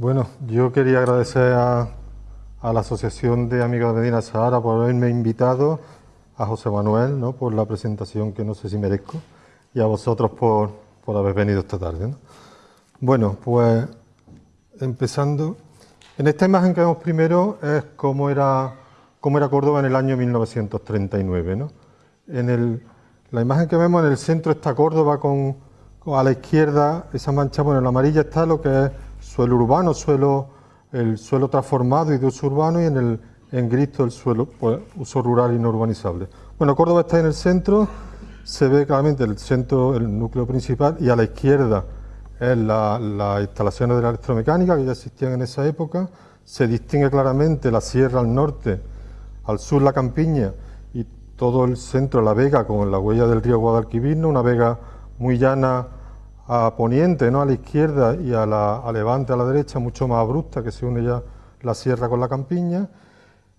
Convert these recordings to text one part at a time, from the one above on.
Bueno, yo quería agradecer a, la Asociación de Amigos de Medina Sahara por haberme invitado, a José Manuel ¿no? por la presentación que no sé si merezco, y a vosotros por, por haber venido esta tarde. Bueno, pues empezando, en esta imagen que vemos primero es cómo era, cómo era Córdoba en el año 1939. ¿no? En el, la imagen que vemos en el centro está Córdoba con, a la izquierda, esa mancha, bueno, en la amarilla está lo que es suelo urbano, suelo, el suelo transformado y de uso urbano y en el en gris el suelo, pues, uso rural y no urbanizable. Bueno, Córdoba está en el centro, se ve claramente el centro, el núcleo principal, y a la izquierda es las la instalaciones de la electromecánica que ya existían en esa época, se distingue claramente la sierra al norte, al sur la campiña y todo el centro, la vega, con la huella del río Guadalquivir, una vega muy llana a poniente, ¿no? a la izquierda y a, la, levante, a la derecha, mucho más abrupta, que se une ya la sierra con la campiña.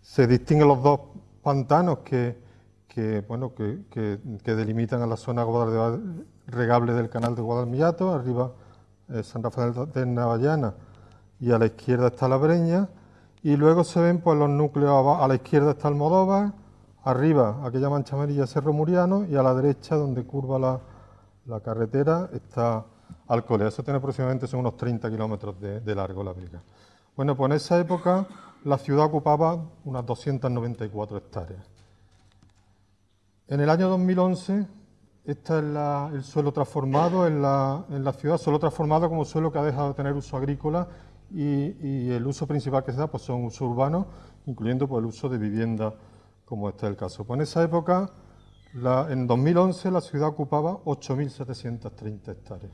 Se distinguen los dos pantanos que, bueno, que, delimitan a la zona regable del canal de Guadalmillato, arriba eh, San Rafael de Navallana y a la izquierda está la Breña, y luego se ven pues, los núcleos, a la izquierda está Almodóvar, arriba aquella mancha amarilla Cerro Muriano y a la derecha donde curva la, la carretera está Alcolea, eso tiene aproximadamente son unos 30 kilómetros de, largo la briga. Bueno, pues en esa época la ciudad ocupaba unas 294 hectáreas. En el año 2011, este es el suelo transformado en la, ciudad, suelo transformado como suelo que ha dejado de tener uso agrícola y, el uso principal que se da pues son uso urbanos, incluyendo pues, el uso de vivienda, como este es el caso. Pues en esa época en 2011 la ciudad ocupaba 8.730 hectáreas.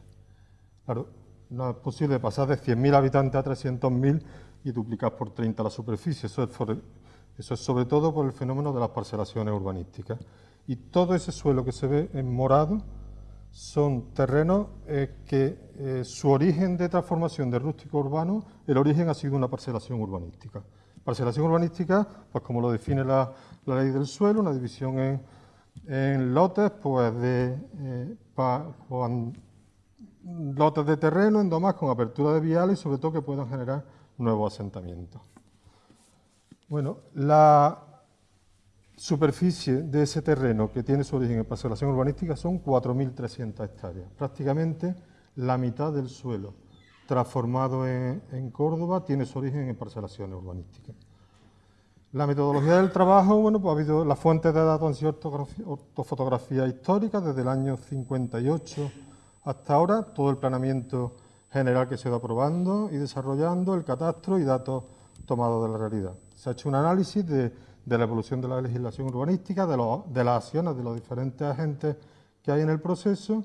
Claro, no es posible pasar de 100.000 habitantes a 300.000 y duplicar por 30 la superficie. Eso es, sobre todo por el fenómeno de las parcelaciones urbanísticas. Y todo ese suelo que se ve en morado son terrenos eh, que eh, su origen de transformación de rústico urbano, el origen ha sido una parcelación urbanística. Parcelación urbanística, pues como lo define la ley del suelo, una división en en lotes pues de eh, lotes de terreno en domas con apertura de viales y sobre todo que puedan generar nuevos asentamientos. Bueno, la superficie de ese terreno que tiene su origen en parcelación urbanística son 4.300 hectáreas, prácticamente la mitad del suelo transformado en, en Córdoba tiene su origen en parcelaciones urbanísticas. La metodología del trabajo, bueno, pues ha habido las fuentes de datos han sido ortofotografía histórica desde el año 58 hasta ahora, todo el planeamiento general que se ido aprobando y desarrollando, el catastro y datos tomados de la realidad. Se ha hecho un análisis de, la evolución de la legislación urbanística, de, de las acciones de los diferentes agentes que hay en el proceso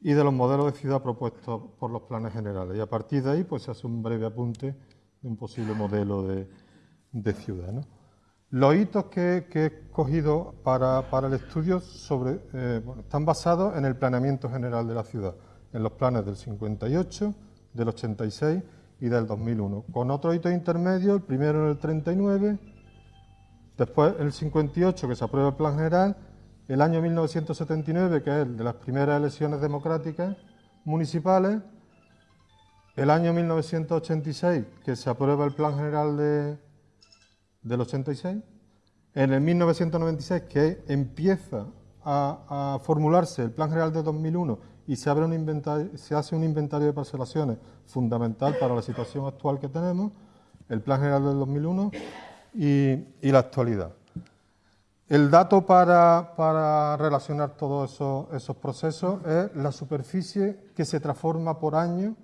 y de los modelos de ciudad propuestos por los planes generales. Y a partir de ahí pues, se hace un breve apunte de un posible modelo de, de ciudad. Los hitos que, he escogido para, el estudio sobre, eh, están basados en el planeamiento general de la ciudad, en los planes del 58, del 86 y del 2001, con otro hito intermedio, el primero en el 39, después el 58 que se aprueba el plan general, el año 1979 que es el de las primeras elecciones democráticas municipales, el año 1986 que se aprueba el plan general de, del 86, en el 1996 que empieza a, formularse el Plan General de 2001 y se, abre un inventario, se hace un inventario de parcelaciones fundamental para la situación actual que tenemos, el Plan General del 2001 y, la actualidad. El dato para, relacionar todos esos, procesos es la superficie que se transforma por año,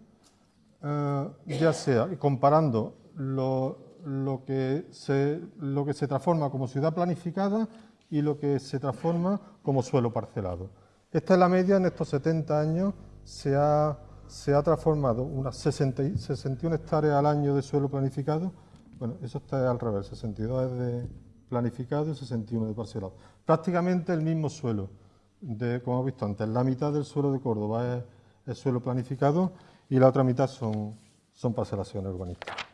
eh, ya sea comparando los lo que, se, lo que se transforma como ciudad planificada y lo que se transforma como suelo parcelado. Esta es la media, en estos 70 años se ha, se ha transformado unas 60, 61 hectáreas al año de suelo planificado, bueno, eso está al revés, 62 es de planificado y 61 de parcelado. Prácticamente el mismo suelo, de, como hemos visto antes, la mitad del suelo de Córdoba es, suelo planificado y la otra mitad son, son parcelaciones urbanísticas.